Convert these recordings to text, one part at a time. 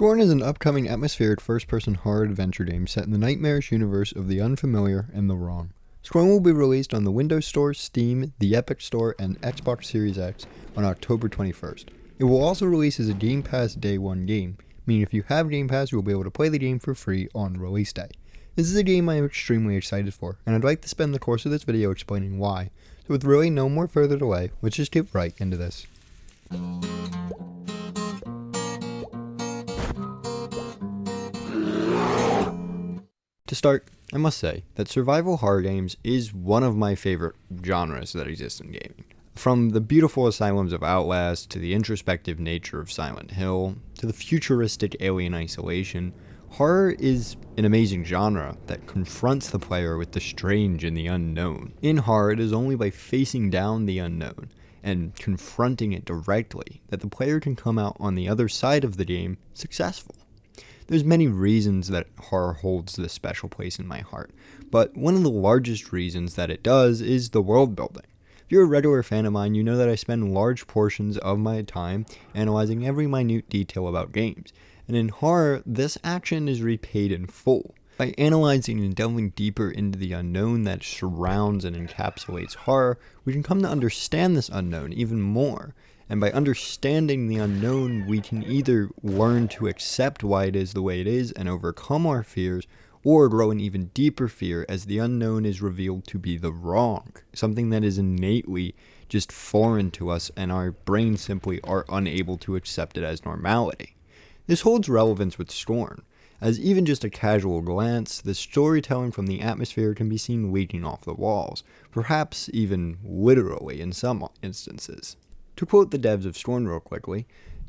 Scorn is an upcoming atmospheric first-person horror adventure game set in the nightmarish universe of the unfamiliar and the wrong. Scorn will be released on the Windows Store, Steam, the Epic Store, and Xbox Series X on October 21st. It will also release as a Game Pass Day 1 game, meaning if you have Game Pass, you will be able to play the game for free on release day. This is a game I am extremely excited for, and I'd like to spend the course of this video explaining why. So with really no more further delay, let's just get right into this. To start, I must say that survival horror games is one of my favorite genres that exist in gaming. From the beautiful asylums of Outlast, to the introspective nature of Silent Hill, to the futuristic alien isolation, horror is an amazing genre that confronts the player with the strange and the unknown. In horror, it is only by facing down the unknown and confronting it directly that the player can come out on the other side of the game successful. There's many reasons that horror holds this special place in my heart, but one of the largest reasons that it does is the world building. If you're a regular fan of mine, you know that I spend large portions of my time analyzing every minute detail about games, and in horror, this action is repaid in full. By analyzing and delving deeper into the unknown that surrounds and encapsulates horror, we can come to understand this unknown even more, and by understanding the unknown, we can either learn to accept why it is the way it is and overcome our fears, or grow an even deeper fear as the unknown is revealed to be the wrong, something that is innately just foreign to us and our brains simply are unable to accept it as normality. This holds relevance with Scorn, as even just a casual glance, the storytelling from the atmosphere can be seen leaking off the walls, perhaps even literally in some instances. To quote the devs of Scorn real quickly,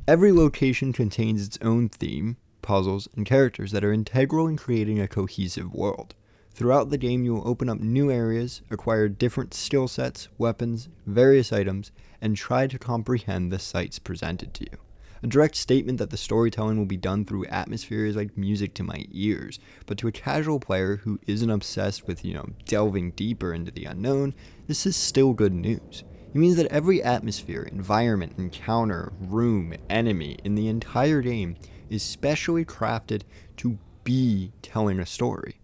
every location contains its own theme, puzzles, and characters that are integral in creating a cohesive world. Throughout the game, you will open up new areas, acquire different skill sets, weapons, various items, and try to comprehend the sights presented to you. A direct statement that the storytelling will be done through atmosphere is like music to my ears, but to a casual player who isn't obsessed with, you know, delving deeper into the unknown, this is still good news. It means that every atmosphere, environment, encounter, room, enemy in the entire game is specially crafted to be telling a story.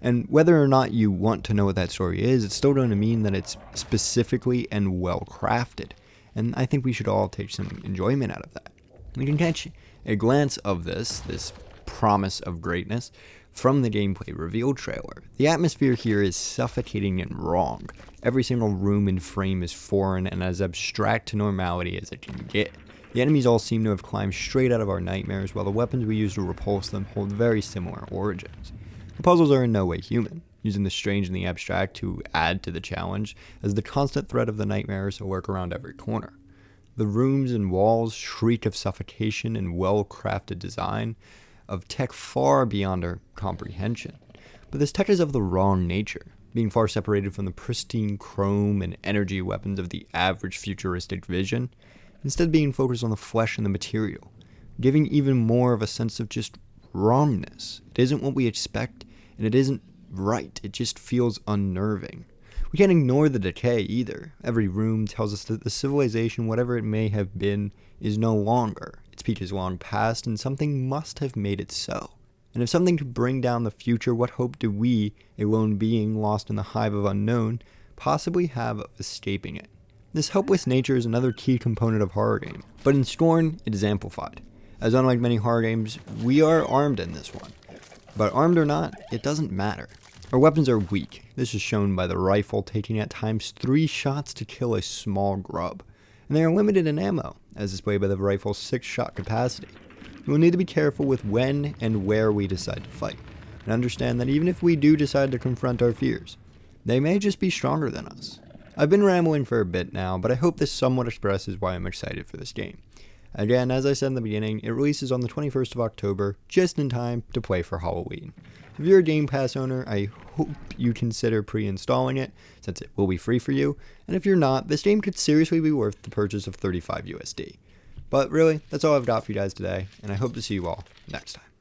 And whether or not you want to know what that story is, it's still going to mean that it's specifically and well crafted. And I think we should all take some enjoyment out of that. We can catch a glance of this, this promise of greatness, from the gameplay reveal trailer. The atmosphere here is suffocating and wrong. Every single room and frame is foreign and as abstract to normality as it can get. The enemies all seem to have climbed straight out of our nightmares, while the weapons we use to repulse them hold very similar origins. The puzzles are in no way human, using the strange and the abstract to add to the challenge, as the constant threat of the nightmares lurk around every corner. The rooms and walls shriek of suffocation and well-crafted design, of tech far beyond our comprehension. But this tech is of the wrong nature, being far separated from the pristine chrome and energy weapons of the average futuristic vision, instead being focused on the flesh and the material, giving even more of a sense of just wrongness. It isn't what we expect, and it isn't right. It just feels unnerving. We can't ignore the decay either. Every room tells us that the civilization, whatever it may have been, is no longer. Is long past, and something must have made it so. And if something could bring down the future, what hope do we, a lone being lost in the hive of unknown, possibly have of escaping it? This helpless nature is another key component of horror game, but in Scorn, it is amplified. As unlike many horror games, we are armed in this one. But armed or not, it doesn't matter. Our weapons are weak. This is shown by the rifle taking at times three shots to kill a small grub. And they are limited in ammo, as displayed by the rifle's six shot capacity. We will need to be careful with when and where we decide to fight, and understand that even if we do decide to confront our fears, they may just be stronger than us. I've been rambling for a bit now, but I hope this somewhat expresses why I'm excited for this game. Again, as I said in the beginning, it releases on the 21st of October, just in time to play for Halloween. If you're a Game Pass owner, I hope you consider pre-installing it, since it will be free for you, and if you're not, this game could seriously be worth the purchase of 35 USD. But really, that's all I've got for you guys today, and I hope to see you all next time.